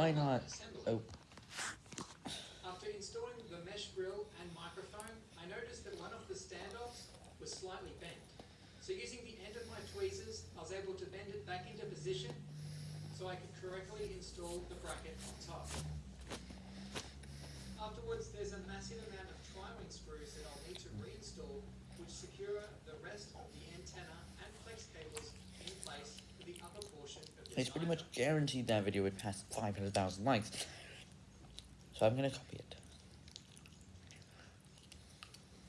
Why not? Oh, After installing the mesh grill and microphone, I noticed that one of the standoffs was slightly bent. So using the end of my tweezers, I was able to bend it back into position so I could correctly install the bracket on top. Afterwards, there's a massive amount of tri-wing screws that I'll need to reinstall which secure the rest of the antenna and flex cables in place for the upper portion of the it's pretty much guaranteed that video would pass 500,000 likes. So I'm gonna copy it.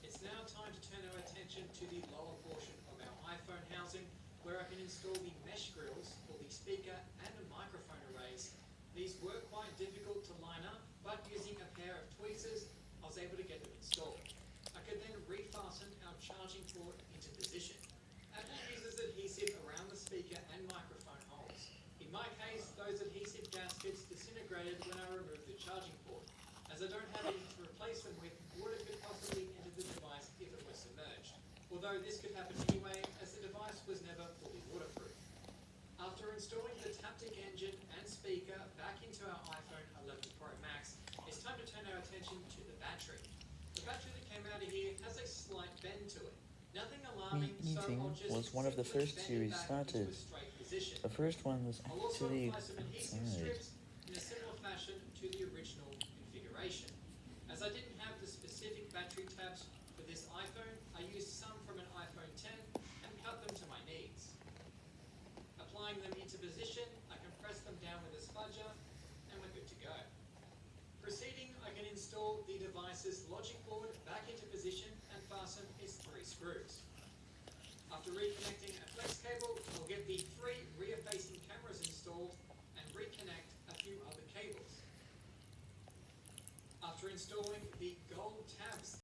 It's now time to turn our attention to the lower portion of our iPhone housing, where I can install the mesh grills for the speaker and the microphone arrays. These were quite difficult to line up, but using a pair of tweezers, I was able to get them installed. I could then refasten our charging port into position. Apple uses adhesive around the speaker and microphone holes. In my case, those adhesive gaskets disintegrated when I removed the charging port. As I don't have any to replace them with, water could possibly enter the device if it was submerged. Although this could happen anyway, as the device was never fully waterproof. After installing the Taptic engine and speaker back into our iPhone 11 Pro Max, it's time to turn our attention to the battery. The battery that came out of here has a slight bend to it. Nothing alarming, so Meeting I'll just was one of the first series started. into a straight position. The first one was actually apply some adhesive outside. strips in a similar fashion to the original configuration. As I didn't have the specific battery tabs for this iPhone, I used some from an iPhone 10 and cut them to my needs. Applying them into position, I can press them down with a spudger and we're good to go. Proceeding, I can install the device's logic board back into position and fasten its three screws. After reconnecting a flex cable, I'll get the three rear-facing cameras installed and reconnect a few other cables. After installing the gold tabs